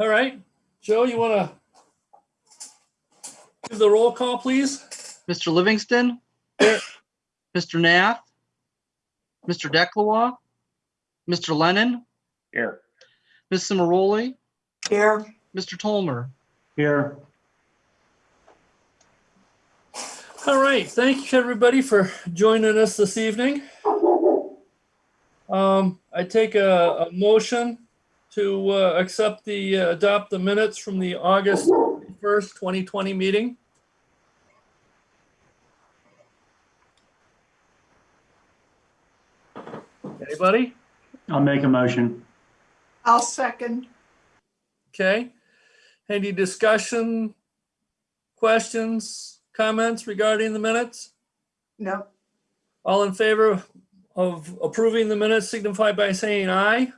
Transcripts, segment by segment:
All right, Joe, you want to give the roll call, please? Mr. Livingston? Here. Mr. Nath? Mr. Declois? Mr. Lennon? Here. Ms. Cimaroli? Here, Mr. Tolmer? Here. All right, thank you, everybody, for joining us this evening. Um, I take a, a motion to, uh, accept the, uh, adopt the minutes from the August first, twenty twenty meeting. Anybody? I'll make a motion. I'll second. Okay. Any discussion, questions, comments regarding the minutes? No, All in favor of approving the minutes signify by saying aye.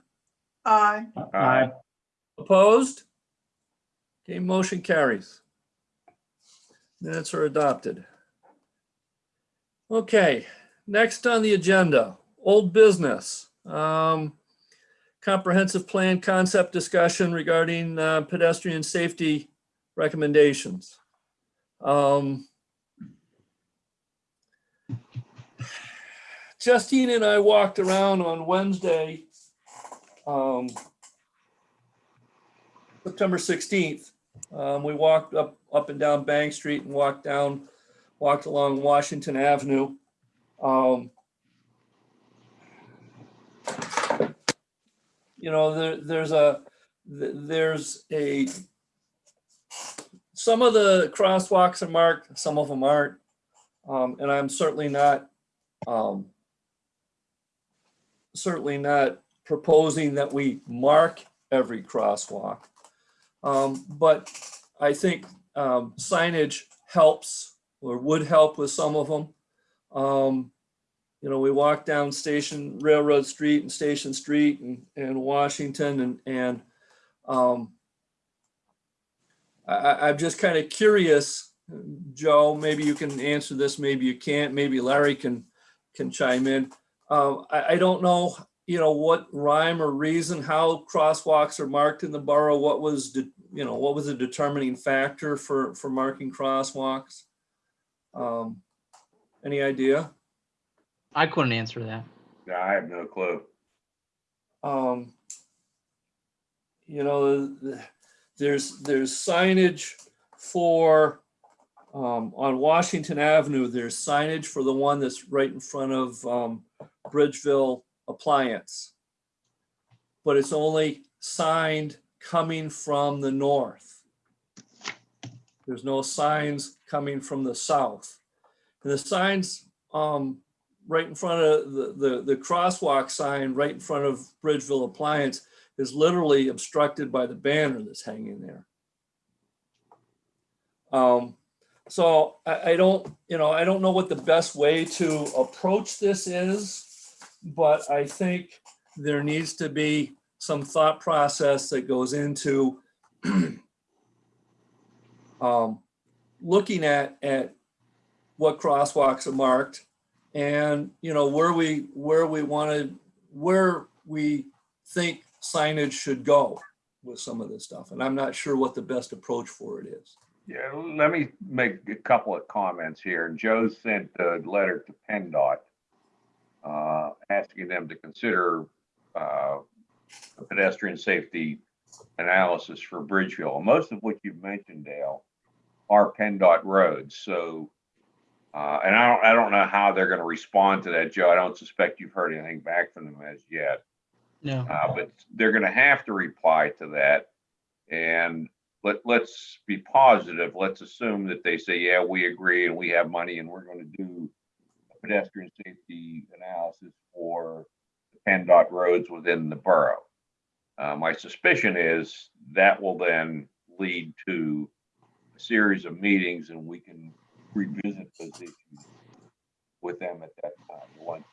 Aye. Aye. Opposed? Okay, motion carries. Minutes are adopted. Okay, next on the agenda, old business. Um, Comprehensive plan concept discussion regarding uh, pedestrian safety recommendations. Um, Justine and I walked around on Wednesday, um, September 16th. Um, we walked up, up and down Bank Street and walked down, walked along Washington Avenue. Um, you know, there, there's a, there's a, some of the crosswalks are marked, some of them aren't. Um, and I'm certainly not, um, certainly not proposing that we mark every crosswalk. Um, but I think, um, signage helps or would help with some of them. Um, you know, we walked down Station Railroad Street and Station Street and, and Washington and, and, um, I, I'm just kind of curious, Joe, maybe you can answer this, maybe you can't, maybe Larry can, can chime in. Um, I, I don't know, you know, what rhyme or reason, how crosswalks are marked in the borough, what was, de- you know, what was the determining factor for, for marking crosswalks? Um, any idea? I couldn't answer that. Yeah, I have no clue. um, you know, there's, there's signage for, um, on Washington Avenue, there's signage for the one that's right in front of, um, Bridgeville Appliance. But it's only signed coming from the north. There's no signs coming from the south. And the signs, um, right in front of the, the, the crosswalk sign right in front of Bridgeville Appliance is literally obstructed by the banner that's hanging there. Um, so I, I don't, you know, I don't know what the best way to approach this is, but I think there needs to be some thought process that goes into um, looking at, at what crosswalks are marked and, you know, where we, where we wanted, where we think signage should go with some of this stuff. And I'm not sure what the best approach for it is. Yeah, let me make a couple of comments here. Joe sent a letter to PennDOT uh, asking them to consider uh, a pedestrian safety analysis for Bridgeville. Most of what you've mentioned, Dale, are PennDOT roads. So, uh, and I don't, I don't know how they're going to respond to that, Joe. I don't suspect you've heard anything back from them as yet. No. Uh, but they're gonna have to reply to that. And let, let's be positive. Let's assume that they say, yeah, we agree and we have money and we're gonna do a pedestrian safety analysis for the PennDOT roads within the borough. Uh, my suspicion is that will then lead to a series of meetings and we can revisit those issues with them at that time, the ones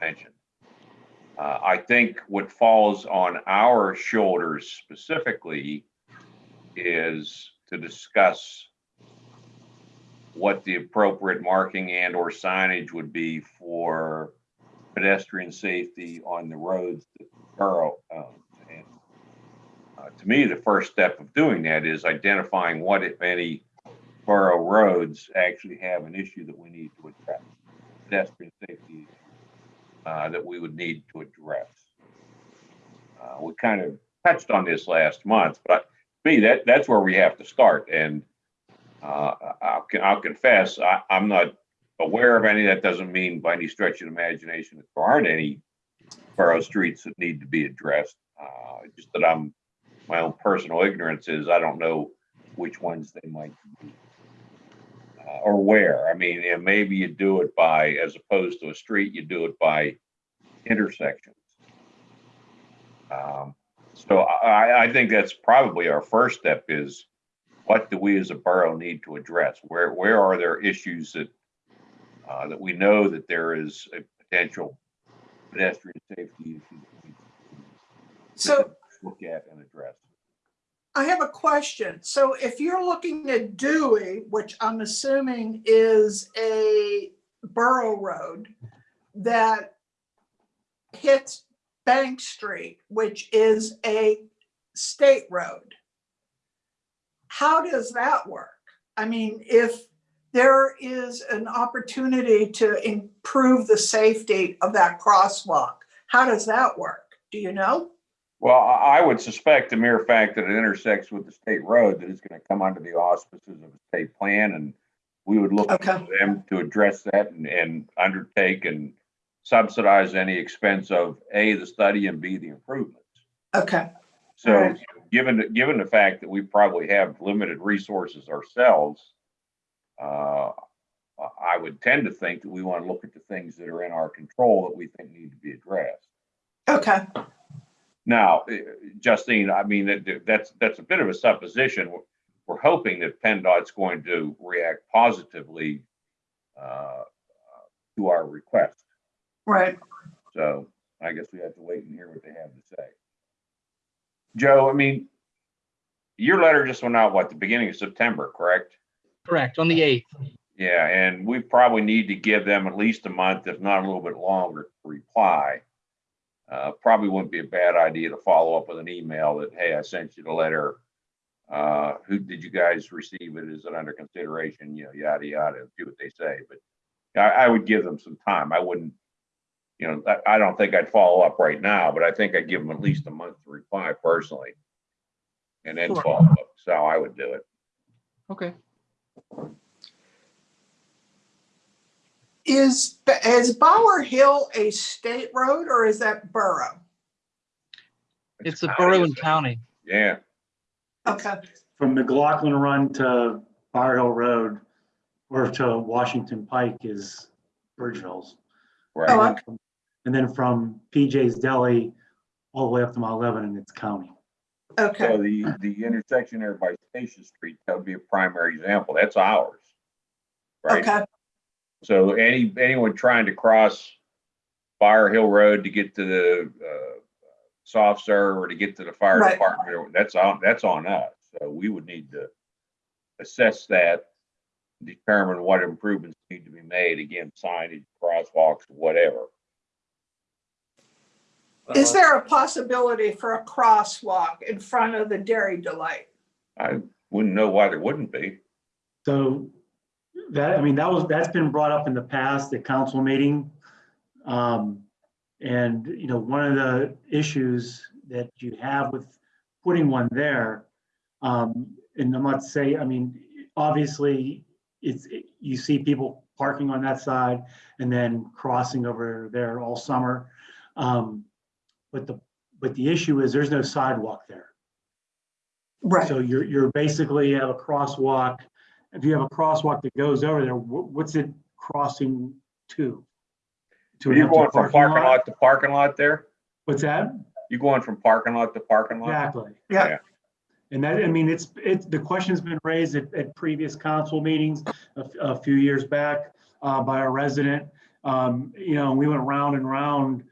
mentioned. Uh, I think what falls on our shoulders specifically is to discuss what the appropriate marking and or signage would be for pedestrian safety on the roads that the borough owns. And uh, to to me, the first step of doing that is identifying what, if any, borough roads actually have an issue that we need to address. Pedestrian safety, uh, that we would need to address. Uh, we kind of touched on this last month, but me, that, that's where we have to start. And, uh, I'll, I'll confess, I, I'm not aware of any. That doesn't mean by any stretch of imagination that there aren't any borough streets that need to be addressed. Uh, just that I'm, my own personal ignorance is I don't know which ones they might be. Uh, or where. I mean, and maybe you do it by, as opposed to a street, you do it by intersections. Um, so I, I think that's probably our first step is what do we as a borough need to address? Where, where are there issues that, uh, that we know that there is a potential pedestrian safety issue that we So to look at and address? I have a question. So if you're looking at Dewey, which I'm assuming is a borough road that hits Bank Street, which is a state road. How does that work? I mean, if there is an opportunity to improve the safety of that crosswalk, how does that work? Do you know? Well, I would suspect the mere fact that it intersects with the state road that it's gonna come under the auspices of a state plan and we would look Okay. to them to address that and, and undertake and subsidize any expense of A, the study and B, the improvements. Okay, So Alright. Given, the- given the fact that we probably have limited resources ourselves, uh, I would tend to think that we want to look at the things that are in our control that we think need to be addressed. okay, Now, eh, Justine, I mean, that, that's, that's a bit of a supposition. We're- We're hoping that PennDOT's going to react positively uh, to our request. right. So I guess we have to wait and hear what they have to say. Joe, I mean, your letter just went out, what, the beginning of September, correct? Correct, on the 8th. Yeah, and we probably need to give them at least a month, if not a little bit longer, to reply. Uh, probably wouldn't be a bad idea to follow up with an email that, hey, I sent you the letter. Uh, who, did you guys receive it? Is it under consideration? You know, yada, yada, do what they say, but I, I would give them some time. I wouldn't, you know, I, I don't think I'd follow up right now, but I think I'd give them at least a month to reply personally. And then Sure. follow up. So I would do it. Okay. Is, is Bower Hill a state road or is that borough? It's a county, borough isn't and it? county. Yeah. Okay, From McLaughlin Run to Fire Hill Road or to Washington Pike is Bridgeville's. Right. Oh, And then from- And then from PJ's Deli all the way up to Mount Lebanon, it's county. okay, So the, the intersection there by Station Street, that would be a primary example. That's ours. Right? okay, So any, anyone trying to cross Bower Hill Road to get to the, uh, soft serve or to get to the fire Right. department, that's on, that's on us. So we would need to assess that, determine what improvements need to be made, again, signage, crosswalks, whatever. Is Uh, there a possibility for a crosswalk in front of the Dairy Delight? I wouldn't know why there wouldn't be. So that, I mean, that was, that's been brought up in the past at council meeting. Um, and, you know, one of the issues that you have with putting one there, um, and I'm not saying, I mean, obviously, it's, you see people parking on that side and then crossing over there all summer. Um, but the, but the issue is there's no sidewalk there. Right, So you're, you're basically have a crosswalk. If you have a crosswalk that goes over there, what's it crossing to? To Are you empty going from parking lot to parking lot there? What's that? You're going from parking lot to parking lot? Exactly. Yeah. Yeah. And that, I mean, it's, it's, the question's been raised at, at previous council meetings a few years back, uh, by a resident. Um, you know, we went round and round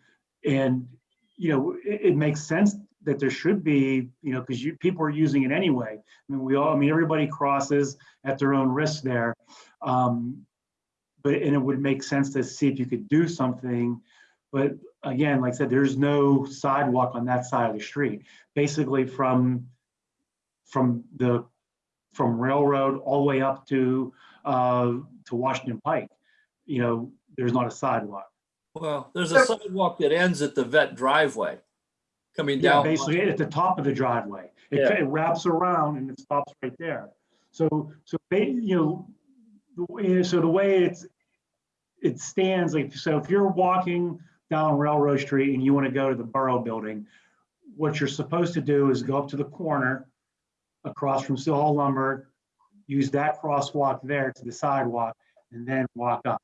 and, you know, it, it makes sense that there should be, you know, because you, people are using it anyway. I mean, we all, I mean, everybody crosses at their own risk there. Um, but, and it would make sense to see if you could do something. But again, like I said, there's no sidewalk on that side of the street. Basically from from the, from Railroad all the way up to, uh, to Washington Pike. You know, there's not a sidewalk. Well, there's a sidewalk that ends at the vet driveway. Coming Yeah, down. basically at the top of the driveway. It Yeah. of wraps around and it stops right there. So, so, ba- you know, the way, so the way it's, it stands like, so if you're walking down Railroad Street and you want to go to the Borough Building, what you're supposed to do is go up to the corner across from Hall Lumber, use that crosswalk there to the sidewalk and then walk up.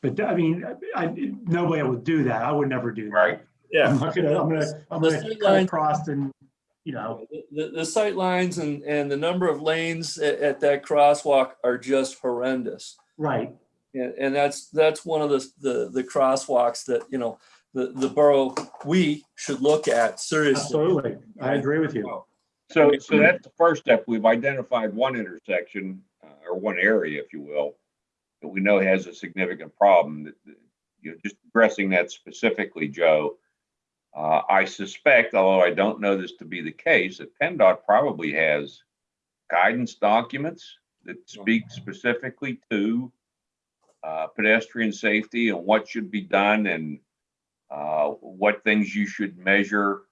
But I mean, I, nobody would do that. I would never do that. Right. Yeah. I'm gonna, I'm gonna, I'm The gonna cut line- across and, you know, The, the sight lines and, and the number of lanes at, at that crosswalk are just horrendous. right, And, and that's, that's one of the, the, the crosswalks that, you know, the, the borough, we should look at seriously. absolutely. I agree with you. So, so that's the first step. We've identified one intersection, uh, or one area, if you will, that we know has a significant problem that, that, you know, just addressing that specifically, Joe. Uh, I suspect, although I don't know this to be the case, that PennDOT probably has guidance documents that speak specifically to uh, pedestrian safety and what should be done and uh, what things you should measure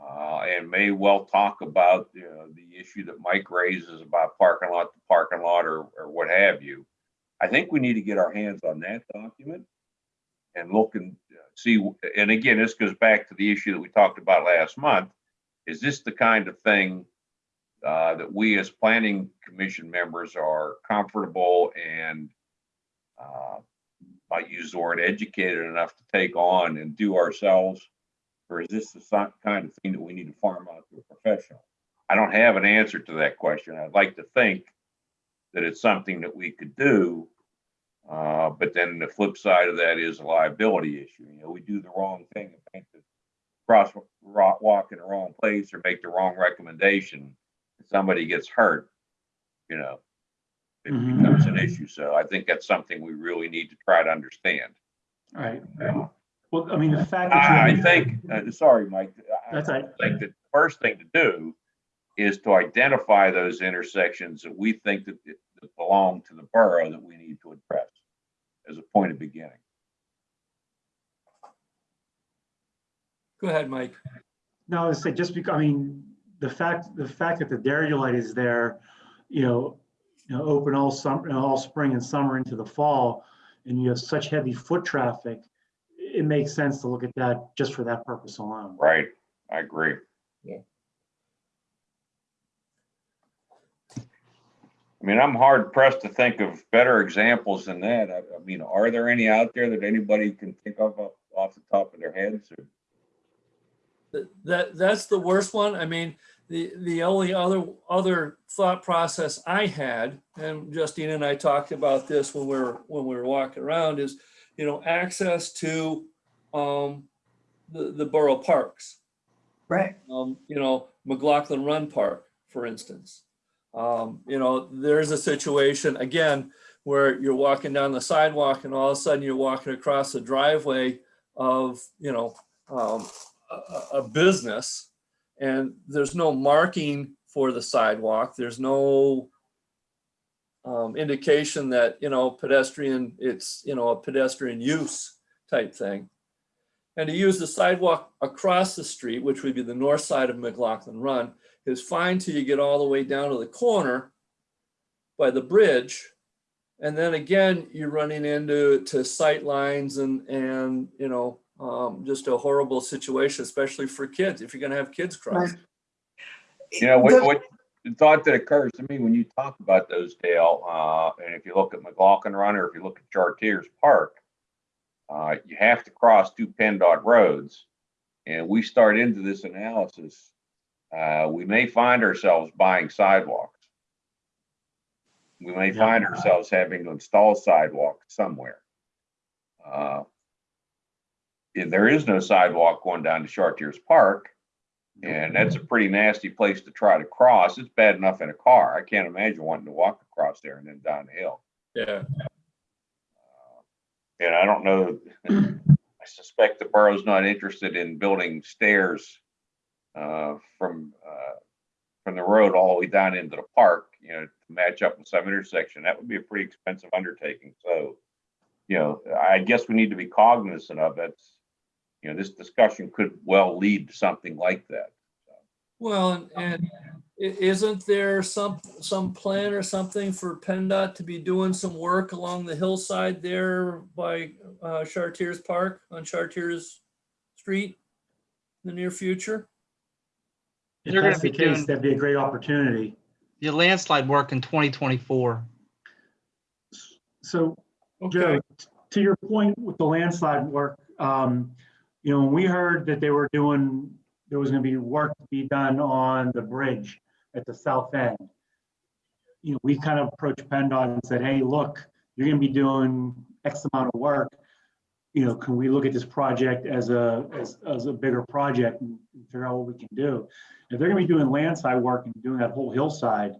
uh, and may well talk about, you know, the issue that Mike raises about parking lot to parking lot or, or what have you. I think we need to get our hands on that document and look and uh, see, and again, this goes back to the issue that we talked about last month. Is this the kind of thing uh, that we as planning commission members are comfortable and uh, might use the word educated enough to take on and do ourselves? Or is this the kind of thing that we need to farm out to a professional? I don't have an answer to that question. I'd like to think that it's something that we could do. Uh, but then the flip side of that is a liability issue. You know, we do the wrong thing and paint the cross ro- walk in the wrong place or make the wrong recommendation. Somebody gets hurt, you know, it Mhm. becomes an issue. So I think that's something we really need to try to understand. All right. Well, I mean, the fact that. I, I think, uh, sorry, Mike. I- That's right. I think the first thing to do is to identify those intersections that we think that, that belong to the borough that we need to address as a point of beginning. Go ahead, Mike. No, I say just because, I mean, the fact, the fact that the dairy light is there, you know, you know, open all summer, all spring and summer into the fall, and you have such heavy foot traffic, it makes sense to look at that just for that purpose alone. Right, I agree. Yeah. I mean, I'm hard pressed to think of better examples than that. I, I mean, are there any out there that anybody can think of off, off the top of their heads? or- That, that's the worst one. I mean, the, the only other, other thought process I had, and Justine and I talked about this when we were, when we were walking around is, you know, access to, um, the, the borough parks. Right. Um, you know, McLaughlin Run Park, for instance. Um, you know, there's a situation, again, where you're walking down the sidewalk and all of a sudden you're walking across the driveway of, you know, um, a, a- business and there's no marking for the sidewalk. There's no um, indication that, you know, pedestrian, it's, you know, a pedestrian use type thing. And to use the sidewalk across the street, which would be the north side of McLaughlin Run, is fine till you get all the way down to the corner by the bridge. And then again, you're running into to sight lines and, and, you know, um, just a horrible situation, especially for kids, if you're gonna have kids cross. You know, The- what, what, the thought that occurs to me when you talk about those, Dale, uh, and if you look at McLaughlin Run or if you look at Chartiers Park, uh, you have to cross two PennDOT roads. And we start into this analysis, uh, we may find ourselves buying sidewalks. We may Yeah. find ourselves having to install sidewalks somewhere. Uh, If there is no sidewalk going down to Chartiers Park, and that's a pretty nasty place to try to cross. It's bad enough in a car. I can't imagine wanting to walk across there and then down the hill. Yeah, And I don't know, I suspect the borough's not interested in building stairs uh, from, uh, from the road all the way down into the park, you know, to match up with some intersection, that would be a pretty expensive undertaking. So, you know, I guess we need to be cognizant of it. You know, this discussion could well lead to something like that. Well, and- and isn't there some, some plan or something for PennDOT to be doing some work along the hillside there by uh, Chartiers Park on Chartiers Street in the near future? If They're gonna that's the be case, doing- that'd be a great opportunity. The landslide work in 2024. So Okay, Joe, to your point with the landslide work, um, you know, when we heard that they were doing, there was gonna be work to be done on the bridge at the south end. You know, we kind of approached PennDOT and said, hey, look, you're gonna be doing X amount of work. You know, can we look at this project as a, as, as a bigger project and figure out what we can do? If they're gonna be doing landslide work and doing that whole hillside,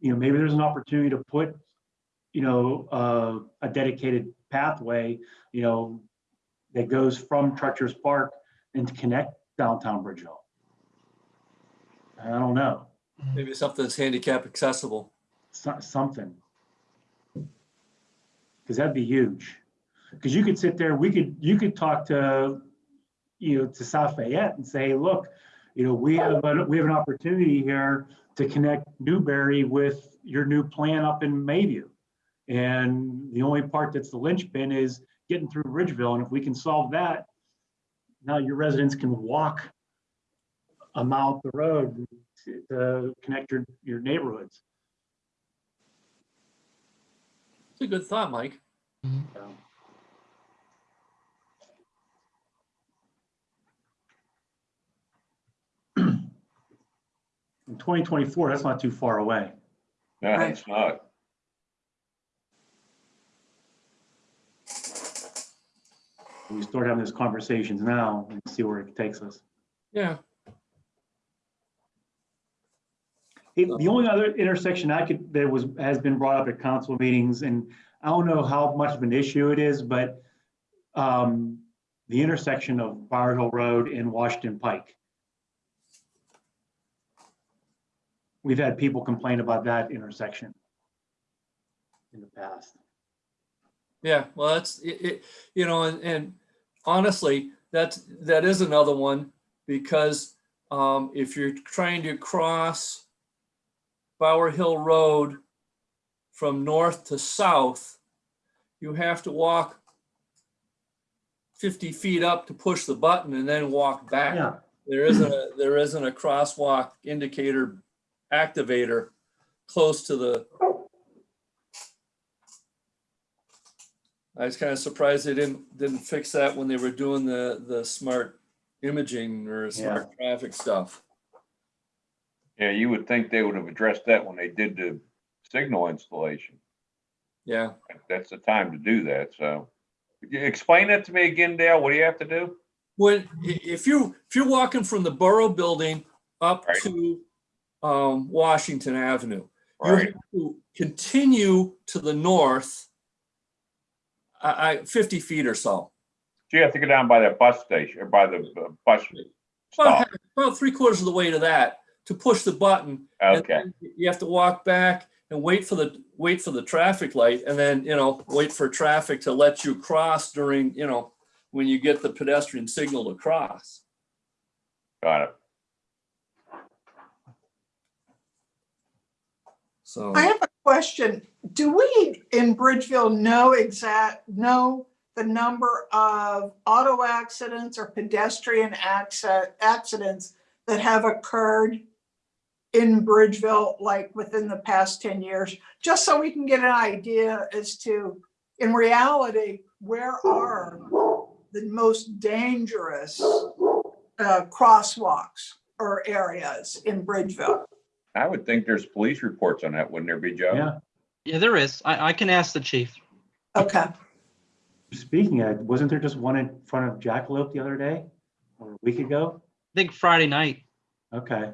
you know, maybe there's an opportunity to put you know, uh, a dedicated pathway, you know, that goes from Chartiers Park and to connect downtown Bridgeville. I don't know, maybe something that's handicap accessible. so- something. Because that'd be huge. Because you could sit there, we could, you could talk to, you know, to South Fayette and say, look, you know, we have, a- we have an opportunity here to connect Newbury with your new plan up in Mayview. And the only part that's the linchpin is getting through Bridgeville. And if we can solve that, now your residents can walk a mile up the road to, to connect your, your neighborhoods. It's a good thought, Mike. Mm-hmm. So, In 2024, that's not too far away. No, Right. it's not. We start having these conversations now and see where it takes us. Yeah, Hey, The only other intersection I could, that was, has been brought up at council meetings, and I don't know how much of an issue it is, but um, the intersection of Bower Hill Road and Washington Pike. We've had people complain about that intersection in the past. yeah, well, that's, it, it, you know, and, and honestly, that's, that is another one because um, if you're trying to cross Bower Hill Road from north to south, you have to walk 50 feet up to push the button and then walk back. Yeah, There isn't a, there isn't a crosswalk indicator activator close to the. I was kind of surprised they didn't, didn't fix that when they were doing the, the smart imaging or smart traffic stuff. Yeah, you would think they would have addressed that when they did the signal installation. Yeah, That's the time to do that, so. Could you Explain that to me again, Dale. What do you have to do? when, i- if you, if you're walking from the Borough Building up Right. to um, Washington Avenue, you Right, have to continue to the north, I, I, 50 feet or so. so you have to go down by that bus station, or by the uh, bus About, about three quarters of the way to that, to push the button. Okay, You have to walk back and wait for the, wait for the traffic light and then, you know, wait for traffic to let you cross during, you know, when you get the pedestrian signal to cross. got it. So, I have a question. Do we in Bridgeville know exact, know the number of auto accidents or pedestrian accident, accidents that have occurred in Bridgeville, like within the past ten years? Just so we can get an idea as to, in reality, where are the most dangerous uh, crosswalks or areas in Bridgeville? I would think there's police reports on that, wouldn't there be, Joe? yeah. Yeah, there is. I, I can ask the chief. Okay. Speaking of, wasn't there just one in front of Jackalope the other day? Or a week ago? I think Friday night. Okay.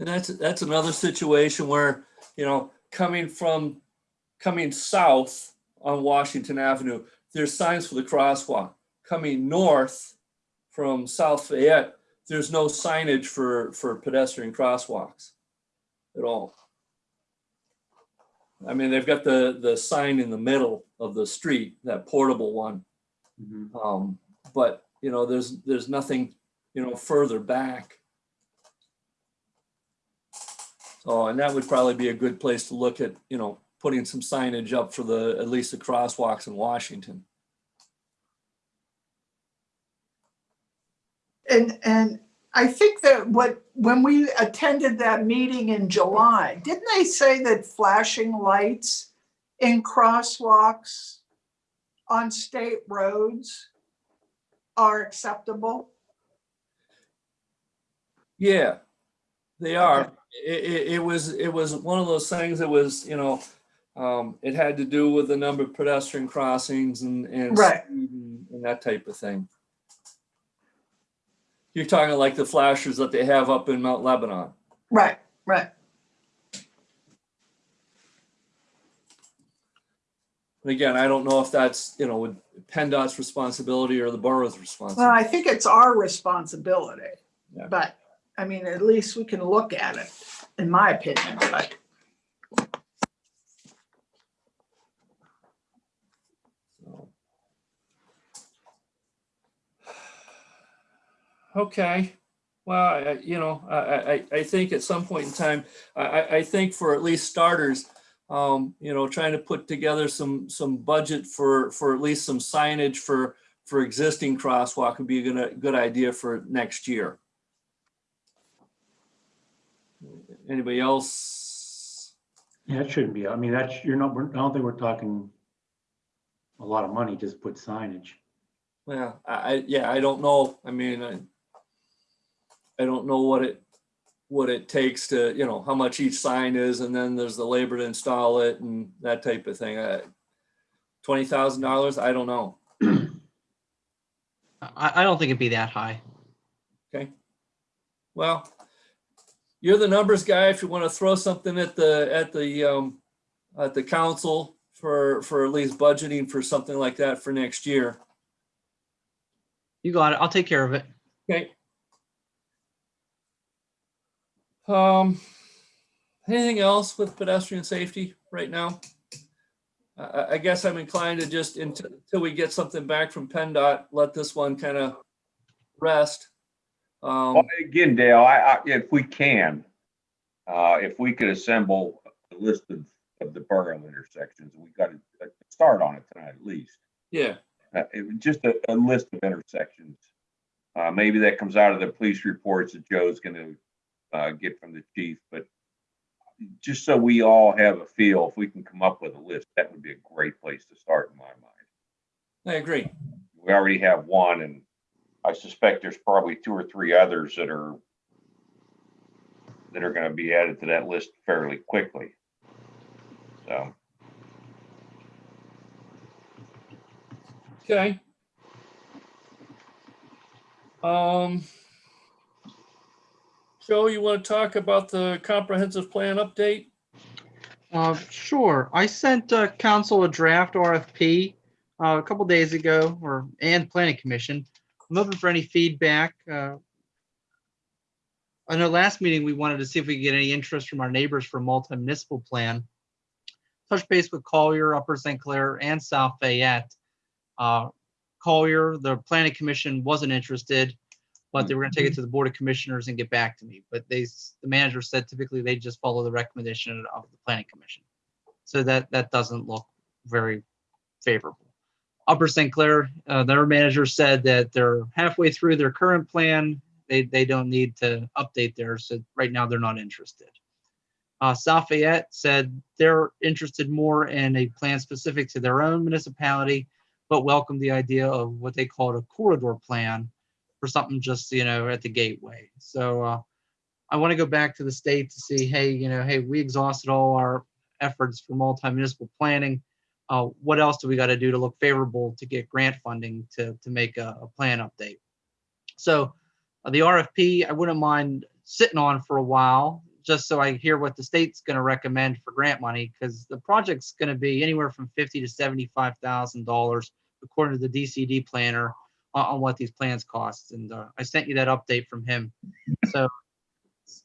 and that's, that's another situation where, you know, coming from, coming south on Washington Avenue, there's signs for the crosswalk. Coming north from South Fayette, there's no signage for, for pedestrian crosswalks at all. I mean, they've got the, the sign in the middle of the street, that portable one. Mhm. Um, but, you know, there's, there's nothing, you know, further back. So, and that would probably be a good place to look at, you know, putting some signage up for the, at least the crosswalks in Washington. And, and I think that what, when we attended that meeting in July, didn't they say that flashing lights in crosswalks on state roads are acceptable? Yeah, they are. It, it, it was, it was one of those things that was, you know, um, it had to do with the number of pedestrian crossings and, and Right. and and that type of thing. You're talking like the flashers that they have up in Mount Lebanon. Right, right. And again, I don't know if that's, you know, with PennDOT's responsibility or the borough's responsibility. Well. I think it's our responsibility, Yeah. but, I mean, at least we can look at it, in my opinion, but. Okay, well, I- you know, I, I, I- think at some point in time, I, I, I think for at least starters, um, you know, trying to put together some, some budget for, for at least some signage for, for existing crosswalk would be a good, good idea for next year. Anybody else? Yeah, it shouldn't be. I mean, that's, you're not, we're- I don't think we're talking a lot of money, just put signage. Well, I, I, yeah, I don't know. I mean, I, I don't know what it, what it takes to, you know, how much each sign is, and then there's the labor to install it and that type of thing. Uh, Twenty thousand dollars, I don't know. I, I don't think it'd be that high. Okay. Well, you're the numbers guy. If you want to throw something at the, at the, um, at the council for, for at least budgeting for something like that for next year. You got it. I'll take care of it. Okay. Um, anything else with pedestrian safety right now? I- I, guess I'm inclined to just until, until we get something back from PennDOT, let this one kind of rest. Um, Well, again, Dale, I, I, if we can, uh, if we could assemble a list of, of the borough intersections, we got to start on it tonight at least. yeah, Uh, it was just a, a list of intersections. Uh, maybe that comes out of the police reports that Joe's gonna, uh, get from the chief, but just so we all have a feel, if we can come up with a list, that would be a great place to start in my mind. I agree. We already have one and I suspect there's probably two or three others that are that are gonna be added to that list fairly quickly. So, Okay. Um, Joe, you want to talk about the comprehensive plan update? Uh, sure. I sent uh, council a draft RFP uh, a couple days ago, or and planning commission. I'm open for any feedback. Uh, I know last meeting we wanted to see if we could get any interest from our neighbors for a multi-municipal plan. Touch base with Collier, Upper St. Clair, and South Fayette. Uh, Collier, the planning commission wasn't interested, but they were going to take it to the board of commissioners and get back to me. But they, the manager said typically they just follow the recommendation of the planning commission. So that, that doesn't look very favorable. Upper St. Clair, uh, their manager said that they're halfway through their current plan. They, they don't need to update theirs. So right now they're not interested. Uh, South Fayette said they're interested more in a plan specific to their own municipality, but welcome the idea of what they called a corridor plan for something just, you know, at the gateway. So, uh, I want to go back to the state to see, hey, you know, hey, we exhausted all our efforts for multi-municipal planning. Uh, what else do we got to do to look favorable to get grant funding to, to make a, a plan update? So uh, the RFP, I wouldn't mind sitting on for a while, just so I hear what the state's going to recommend for grant money, because the project's going to be anywhere from fifty to seventy-five thousand dollars, according to the DCD planner, on, on what these plans cost. And uh, I sent you that update from him. So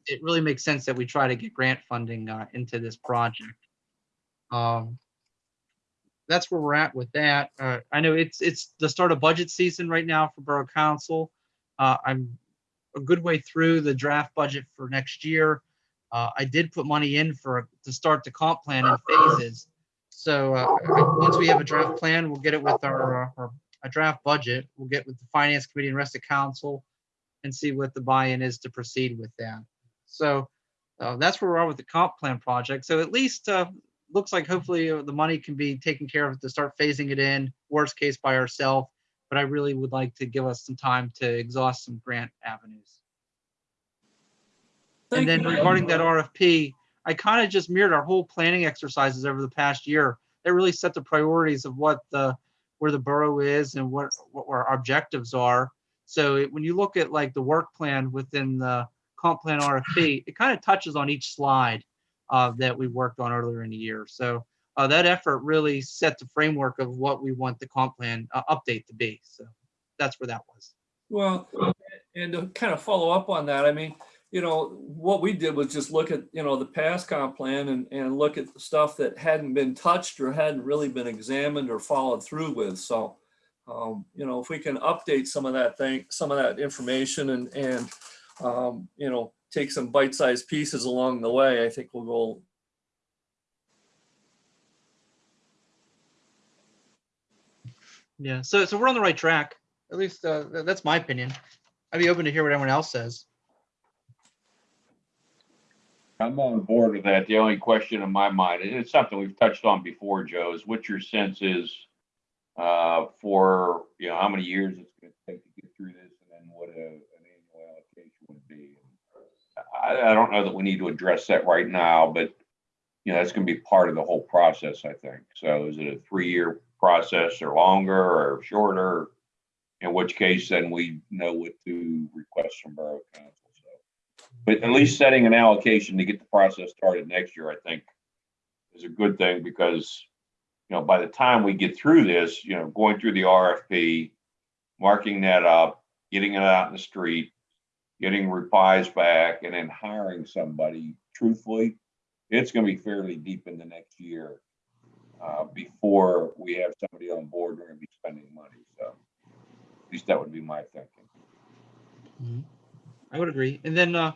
it really makes sense that we try to get grant funding uh, into this project. Um, that's where we're at with that. Uh, I know it's it's the start of budget season right now for Borough Council. Uh, I'm a good way through the draft budget for next year. Uh, I did put money in for to start the comp plan in phases. So uh, once we have a draft plan, we'll get it with our, uh, our a draft budget. We'll get with the finance committee and rest of council and see what the buy-in is to proceed with that. So uh, that's where we are at with the comp plan project. So at least uh, looks like hopefully uh, the money can be taken care of to start phasing it in. Worst case by ourselves, but I really would like to give us some time to exhaust some grant avenues. Thank And then you. regarding that RFP, I kind of just mirrored our whole planning exercises over the past year. They really set the priorities of what the, where the borough is and what, what our objectives are. So it- when you look at like the work plan within the comp plan RFP, it kind of touches on each slide uh, that we worked on earlier in the year. So uh, that effort really set the framework of what we want the comp plan uh, update to be. So that's where that was. Well, and to kind of follow up on that, I mean, you know, what we did was just look at, you know, the past comp plan and, and look at the stuff that hadn't been touched or hadn't really been examined or followed through with. So, um, you know, if we can update some of that thing, some of that information and, and, um, you know, take some bite-sized pieces along the way, I think we'll go Yeah. So so we're on the right track. At least uh, that's my opinion. I'd be open to hear what everyone else says. I'm on board with that. The only question in my mind, and it's something we've touched on before, Joe, is what your sense is uh, for, you know, how many years it's gonna take to get through this and then what a, an annual allocation would be. I, I don't know that we need to address that right now, but, you know, that's gonna be part of the whole process, I think. So is it a three-year process or longer or shorter? In which case, then we know what to request from Borough Council. But at least setting an allocation to get the process started next year, I think, is a good thing because, you know, by the time we get through this, you know, going through the RFP, marking that up, getting it out in the street, getting replies back, and then hiring somebody, truthfully, it's gonna be fairly deep in the next year uh, before we have somebody on board, we're gonna be spending money, so at least that would be my thinking. I would agree. And then uh,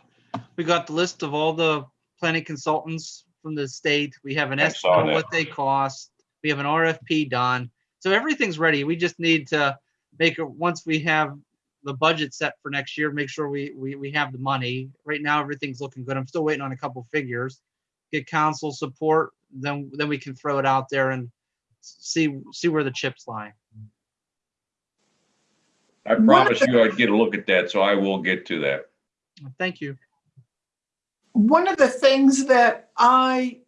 we got the list of all the planning consultants from the state. We have an I saw estimate of that. what they cost. We have an RFP done. So everything's ready. We just need to make it, once we have the budget set for next year, make sure we, we, we have the money. Right now, everything's looking good. I'm still waiting on a couple figures. Get council support, then, then we can throw it out there and see, see where the chips lie. I promised you I'd get a look at that, so I will get to that. Thank you. One of the things that I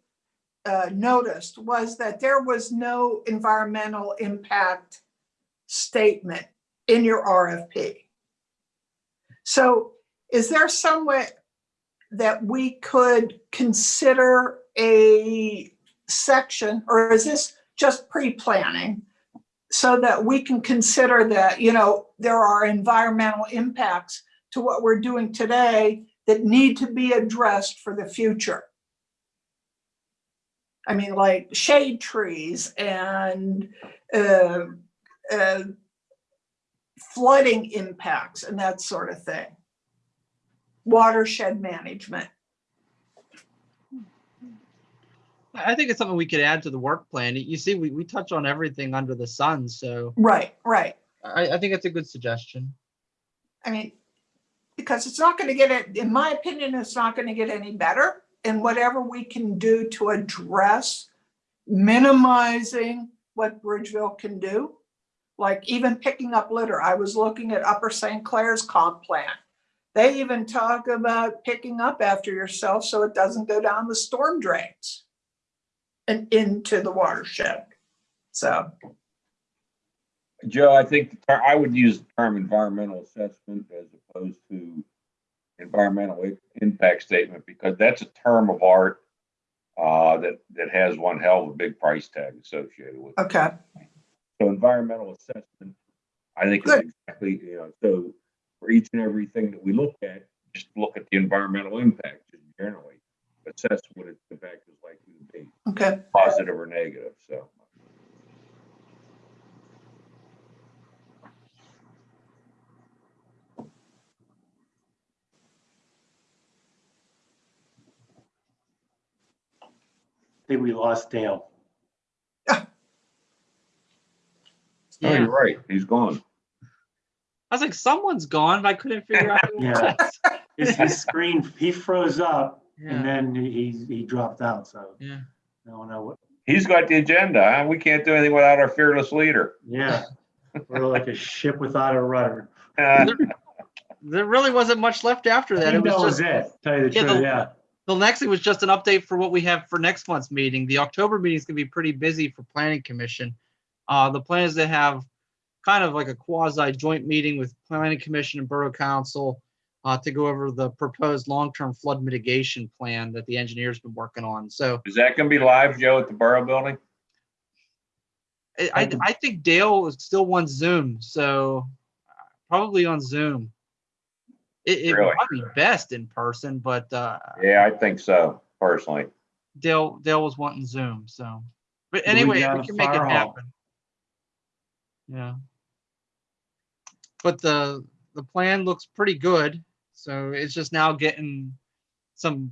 uh, noticed was that there was no environmental impact statement in your RFP. So is there some way that we could consider a section, or is this just pre-planning? So that we can consider that, you know, there are environmental impacts to what we're doing today that need to be addressed for the future. I mean, like shade trees and uh, uh, flooding impacts and that sort of thing. Watershed management. I think it's something we could add to the work plan. You see, we, we touch on everything under the sun, so Right, right. I, I think it's a good suggestion. I mean, because it's not going to get it, in my opinion, it's not going to get any better. And whatever we can do to address minimizing what Bridgeville can do, like even picking up litter. I was looking at Upper St. Clair's comp plan. They even talk about picking up after yourself so it doesn't go down the storm drains and into the watershed. So, Joe, I think I would use the term environmental assessment as opposed to environmental impact statement because that's a term of art uh, that, that has one hell of a big price tag associated with it. Okay, So environmental assessment, I think is exactly, you know, so for each and everything that we look at, just look at the environmental impact just generally. Assess what its impact is likely to be, okay. positive or negative, so. I think we lost Dale. Oh, Yeah. you're right, he's gone. I was like, someone's gone, but I couldn't figure out who Yeah. was. His, his screen, he froze up Yeah, and then he, he dropped out, so yeah. I don't know what, He's got the agenda, huh? We can't do anything without our fearless leader. yeah. We're like a ship without a rudder. Uh, There really wasn't much left after I that. It was that was just, it, tell you the Yeah, truth, the- yeah. The next thing was just an update for what we have for next month's meeting. The October meeting is gonna be pretty busy for planning commission. Uh, the plan is to have kind of like a quasi joint meeting with planning commission and borough council uh, to go over the proposed long-term flood mitigation plan that the engineer's been working on. So Is that gonna be live, Joe, at the Borough Building? I, I, I think Dale is still on Zoom, so uh, probably on Zoom. It, it Really? probably be best in person, but, uh, Yeah, I think so, personally. Dale, Dale was wanting Zoom, so. But Do we anyway, we can make it hall? happen. Yeah. But the, the plan looks pretty good, so it's just now getting some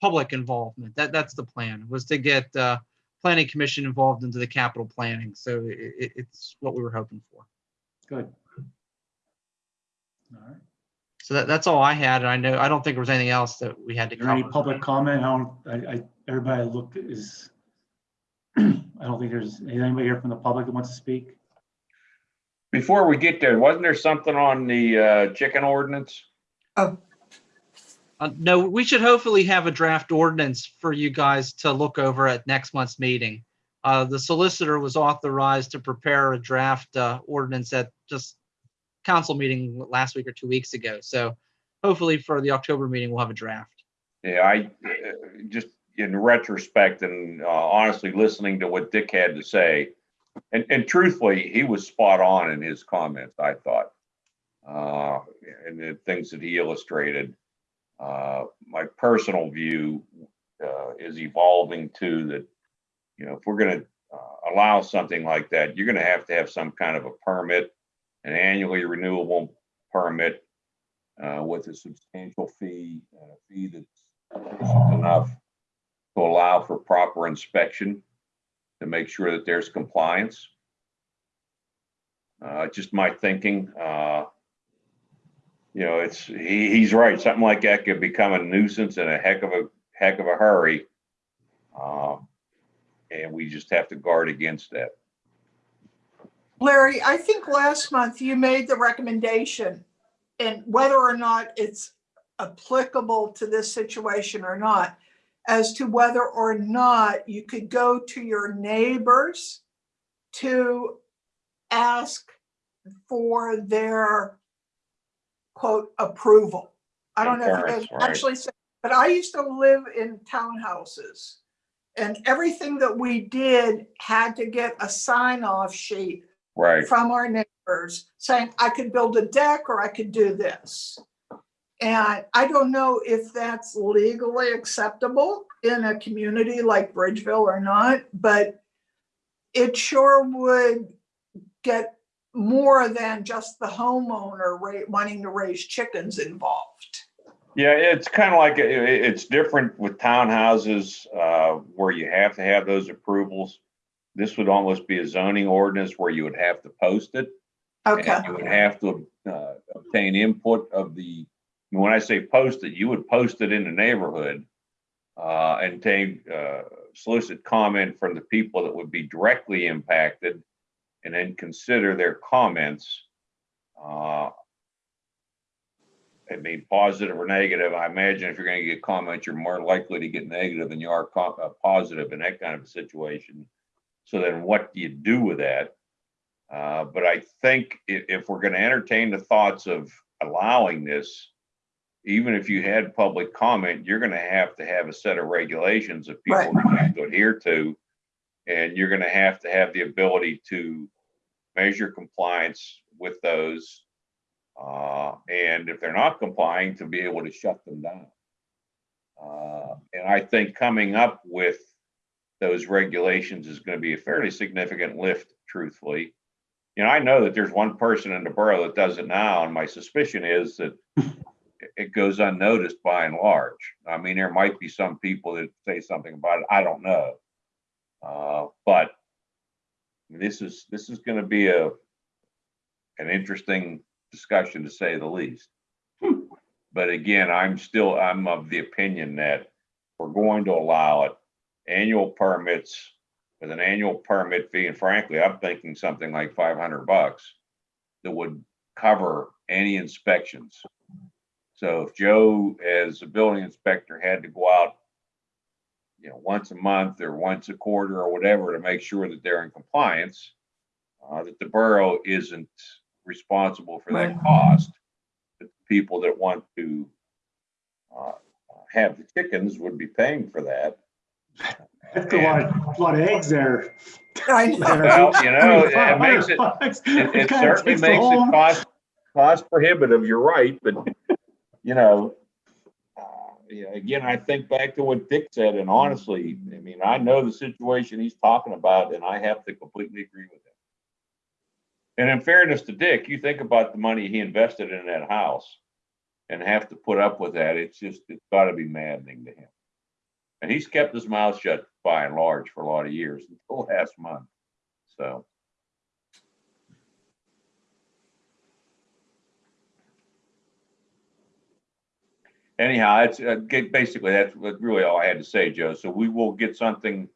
public involvement. That, that's the plan, was to get, uh, planning commission involved into the capital planning, so i i it's what we were hoping for. Good. All right. So that, that's all I had, and I know, I don't think there was anything else that we had to Is there any cover. public comment? I don't, I, I, everybody looked is, I don't think there's anybody here from the public that wants to speak. Before we get there, wasn't there something on the uh, chicken ordinance? Uh, no, we should hopefully have a draft ordinance for you guys to look over at next month's meeting. Uh, the solicitor was authorized to prepare a draft, uh, ordinance at just council meeting last week or two weeks ago. So hopefully for the October meeting, we'll have a draft. Yeah, I, uh, just in retrospect and uh, honestly, listening to what Dick had to say, and, and truthfully, he was spot on in his comments, I thought. Uh, and the things that he illustrated. Uh, my personal view, uh, is evolving to that, you know, if we're gonna, uh, allow something like that, you're gonna have to have some kind of a permit, an annually renewable permit, uh, with a substantial fee, uh, fee that's sufficient enough to allow for proper inspection to make sure that there's compliance. Uh, just my thinking, uh, you know, it's, he, he's right. Something like that could become a nuisance in a heck of a, heck of a hurry. Um, and we just have to guard against that. Larry, I think last month you made the recommendation and whether or not it's applicable to this situation or not, as to whether or not you could go to your neighbors to ask for their quote approval. I don't know if you guys right. actually said, but I used to live in townhouses. And everything that we did had to get a sign off sheet Right. from our neighbors saying, I could build a deck or I could do this. And I don't know if that's legally acceptable in a community like Bridgeville or not, but it sure would get more than just the homeowner wanting to raise chickens involved. Yeah, it's kind of like, it's different with townhouses, uh, where you have to have those approvals. This would almost be a zoning ordinance where you would have to post it. Okay, And you would have to, uh, obtain input of the, when I say post it, you would post it in the neighborhood. Uh, and take, uh, solicit comment from the people that would be directly impacted. And then consider their comments. Uh, I mean, positive or negative, I imagine if you're gonna get comments, you're more likely to get negative than you are co- uh, positive in that kind of a situation. So then what do you do with that? Uh, but I think if, if we're gonna entertain the thoughts of allowing this, even if you had public comment, you're gonna have to have a set of regulations that people gonna have to adhere to. And you're gonna have to have the ability to measure compliance with those. Uh, and if they're not complying, to be able to shut them down. Uh, and I think coming up with those regulations is gonna be a fairly significant lift, truthfully. You know, I know that there's one person in the borough that does it now, and my suspicion is that it- goes unnoticed by and large. I mean, there might be some people that say something about it, I don't know. Uh, but this is, this is gonna be a, an interesting discussion to say the least. But again, I'm still, I'm of the opinion that we're going to allow it, annual permits with an annual permit fee, and frankly, I'm thinking something like five hundred bucks that would cover any inspections. So if Joe, as a building inspector, had to go out, you know, once a month or once a quarter or whatever to make sure that they're in compliance, uh, that the borough isn't responsible for that Right. cost. The people that want to uh, have the chickens would be paying for that. That's a lot, of- a lot of eggs there. I know. Well, you know, it makes it, $500. It, it certainly makes it cost, cost prohibitive, you're right, but, you know, uh, yeah, again, I think back to what Dick said, and honestly, I mean, I know the situation he's talking about, and I have to completely agree with him. And in fairness to Dick, you think about the money he invested in that house and have to put up with that, it's just, it's gotta be maddening to him. And he's kept his mouth shut by and large for a lot of years, until last month, so. anyhow, it's uh, basically that's really all I had to say, Joe. So we will get something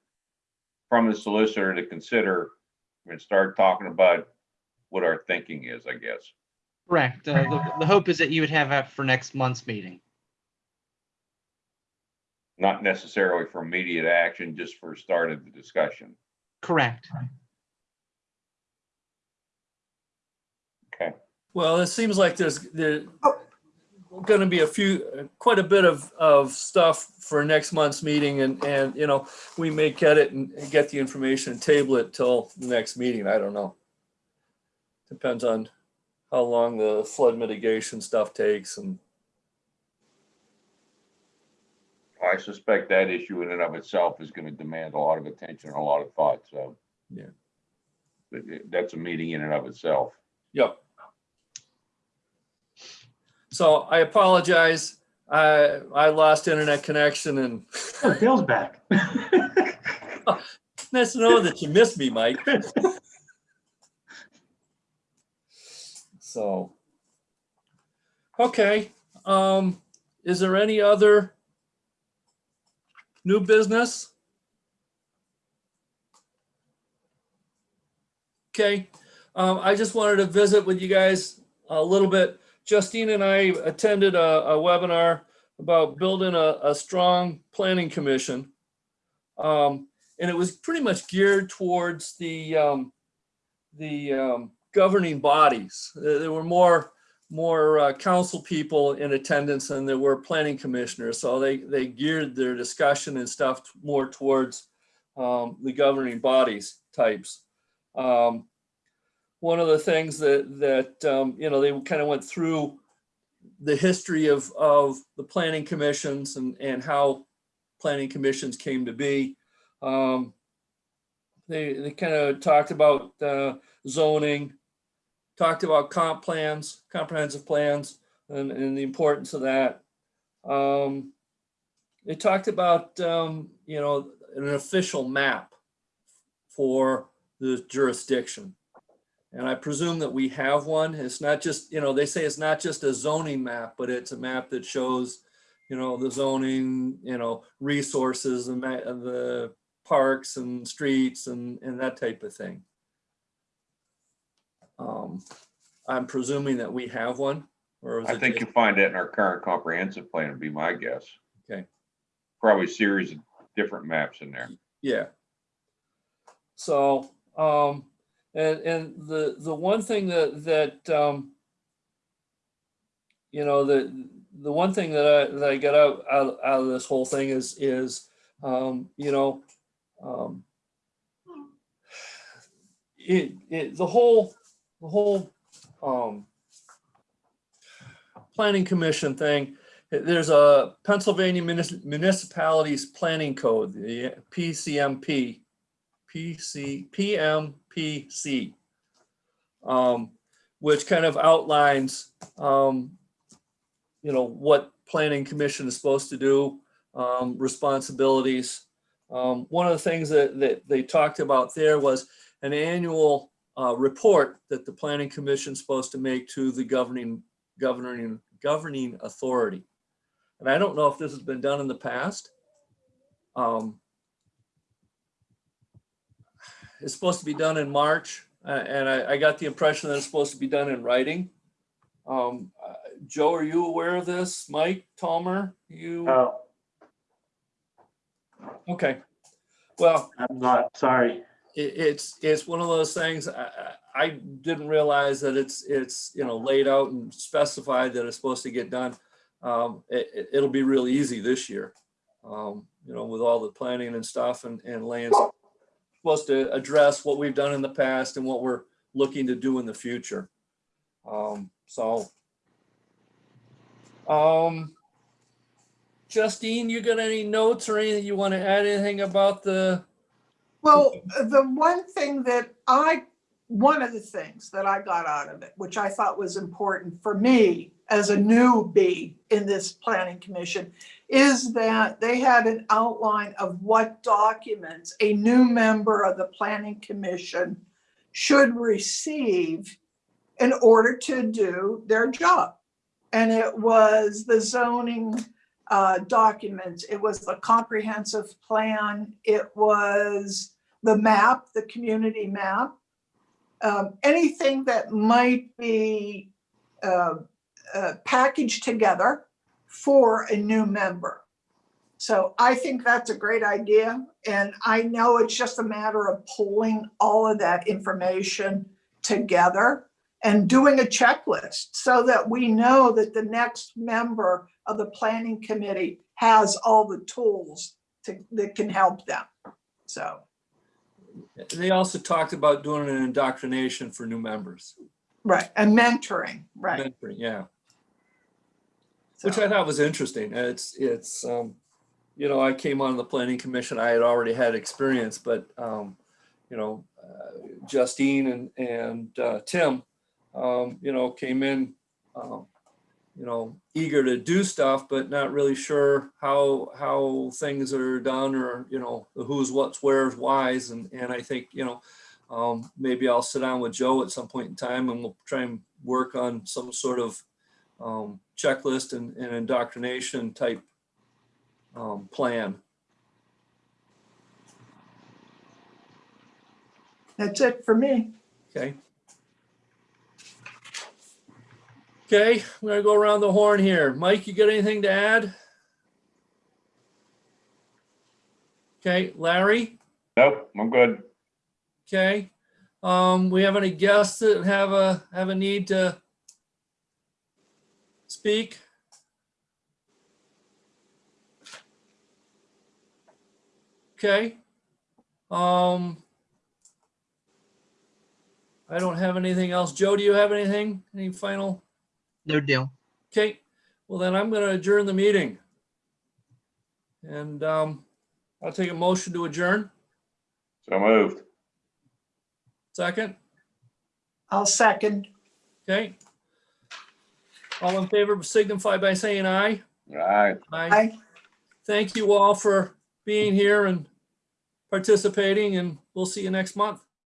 from the solicitor to consider and start talking about what our thinking is, I guess. Correct. Uh, the, the hope is that you would have that for next month's meeting. Not necessarily for immediate action, just for start of the discussion. Correct. Okay. Well, it seems like there's, there oh. going to be a few, quite a bit of, of stuff for next month's meeting and, and, you know, we may get it and get the information and table it till the next meeting. I don't know. Depends on how long the flood mitigation stuff takes and, I suspect that issue in and of itself is going to demand a lot of attention and a lot of thought, so. Yeah. But it- that's a meeting in and of itself. yep. So I apologize. I, I lost internet connection and Oh, Dale's back. nice to know that you missed me, Mike. So, okay, um, is there any other new business? Okay, um, I just wanted to visit with you guys a little bit. Justine and I attended a, a webinar about building a, a strong planning commission. Um, and it was pretty much geared towards the, um, the, um, governing bodies. There there were more, more, uh, council people in attendance than there were planning commissioners. So they, they geared their discussion and stuff more towards, um, the governing bodies types. Um, one of the things that, that, um, you know, they kind of went through the history of, of the planning commissions and, and how planning commissions came to be. Um, they, they kind of talked about, uh, zoning, talked about comp plans, comprehensive plans, and, and the importance of that. Um, they talked about, um, you know, an official map for the jurisdiction. And I presume that we have one. It's not just, you know, they say it's not just a zoning map, but it's a map that shows, you know, the zoning, you know, resources and the parks and streets and, and that type of thing. Um, I'm presuming that we have one, or is I it think just- you'll find that in our current comprehensive plan would be my guess. Okay. Probably a series of different maps in there. Yeah. So, um, and, and the, the one thing that, that, um, you know, the, the one thing that I, that I got out, out, out of this whole thing is, is, um, you know, um, it, it, the whole, the whole, um, planning commission thing, there's a Pennsylvania Municipalities Planning Code, the PCMP, PC, PMPC, um, which kind of outlines, um, you know, what planning commission is supposed to do, um, responsibilities. Um, one of the things that, that they talked about there was an annual, uh, report that the planning commission is supposed to make to the governing, governing, governing authority. And I don't know if this has been done in the past. Um, It's supposed to be done in March, uh, and I, I got the impression that it's supposed to be done in writing. Um, uh, Joe, are you aware of this? Mike, Tomer, you? Uh, Okay. Well, I'm not, sorry. It, it's, it's one of those things, I, I didn't realize that it's, it's, you know, laid out and specified that it's supposed to get done. Um, it, it'll be real easy this year. Um, you know, with all the planning and stuff and, and laying, supposed to address what we've done in the past and what we're looking to do in the future. Um, so. Um, Justine, you got any notes or anything you want to add anything about the, Well, the one thing that I, one of the things that I got out of it, which I thought was important for me as a newbie in this planning commission, is that they had an outline of what documents a new member of the planning commission should receive in order to do their job. And it was the zoning uh, documents, it was the comprehensive plan, it was the map, the community map, um, anything that might be uh, uh, packaged together for a new member. So I think that's a great idea. And I know it's just a matter of pulling all of that information together and doing a checklist so that we know that the next member of the planning committee has all the tools to, that can help them. So. they also talked about doing an indoctrination for new members. Right, and mentoring, right. Mentoring, Yeah. Which I thought was interesting. It's, it's, um, you know, I came on the planning commission, I had already had experience, but, um, you know, uh, Justine and, and, uh, Tim, um, you know, came in, um, you know, eager to do stuff, but not really sure how, how things are done or, you know, the who's, what's, where's, whys. And, and I think, you know, um, maybe I'll sit down with Joe at some point in time and we'll try and work on some sort of, um, checklist and, and indoctrination type um, plan. That's it for me. Okay. Okay, I'm gonna go around the horn here. Mike, you got anything to add? Okay, Larry? Nope, I'm good. Okay. Um, we have any guests that have a, have a need to speak? Okay. Um, I don't have anything else. Joe, do you have anything? Any final? No deal. Okay, well then I'm gonna adjourn the meeting. And, um, I'll take a motion to adjourn. So moved. Second? I'll second. Okay. All in favor signify by saying aye. All right. Aye. I, Thank you all for being here and participating and we'll see you next month.